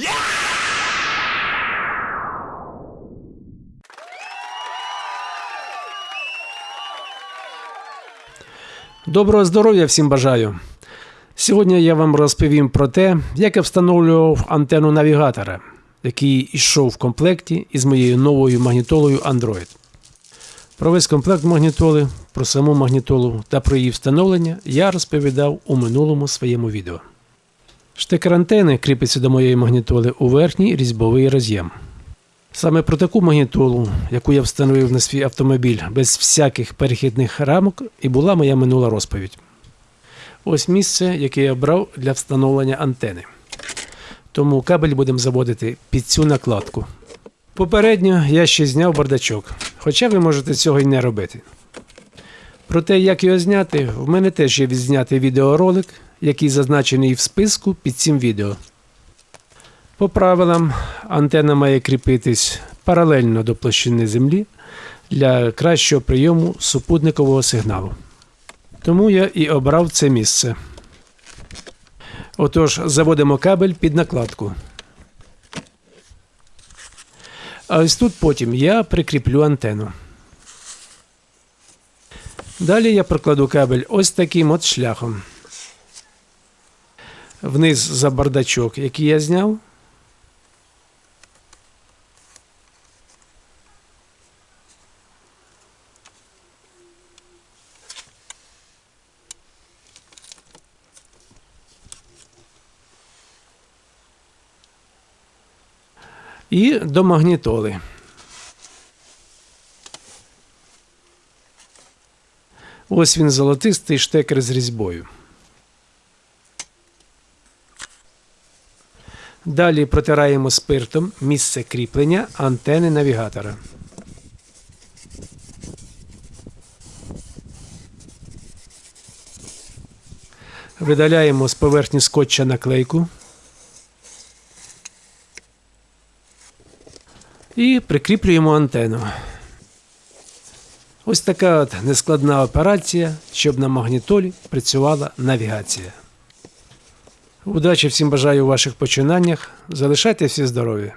Yeah! Доброго здоров'я всім бажаю! Сьогодні я вам розповім про те, як я встановлював антенну навігатора, який йшов в комплекті із моєю новою магнітолою Android. Про весь комплект магнітоли, про саму магнітолу та про її встановлення я розповідав у минулому своєму відео. Штекер антени кріпиться до моєї магнітоли у верхній різьбовий роз'єм. Саме про таку магнітолу, яку я встановив на свій автомобіль без всяких перехідних рамок, і була моя минула розповідь. Ось місце, яке я обрав для встановлення антени. Тому кабель будемо заводити під цю накладку. Попередньо я ще зняв бардачок, хоча ви можете цього й не робити. Про те, як його зняти, в мене теж є відзнятий відеоролик, який зазначений в списку під цим відео. По правилам, антенна має кріпитись паралельно до площини землі для кращого прийому супутникового сигналу. Тому я і обрав це місце. Отож, заводимо кабель під накладку. А ось тут потім я прикріплю антенну. Далі я прокладу кабель ось таким от шляхом. Вниз за бардачок, який я зняв. і до магнітоли. Ось він золотистий штекер з різьбою. Далі протираємо спиртом місце кріплення антени навігатора. Видаляємо з поверхні скотча наклейку. і прикріплюємо антенну. Ось така от нескладна операція, щоб на магнітолі працювала навігація. Удачі всім бажаю у ваших починаннях. Залишайтеся всі здорові!